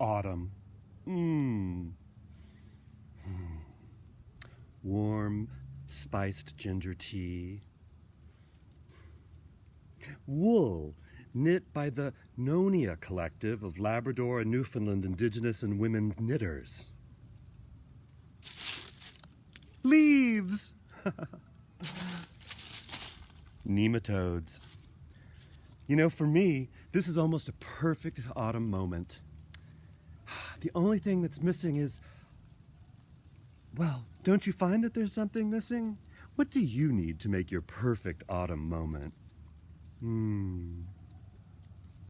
autumn. Mmm. Hmm. Warm, spiced ginger tea. Wool, knit by the Nonia Collective of Labrador and Newfoundland Indigenous and Women's Knitters. Leaves! Nematodes. You know, for me, this is almost a perfect autumn moment. The only thing that's missing is, well, don't you find that there's something missing? What do you need to make your perfect autumn moment? Hmm.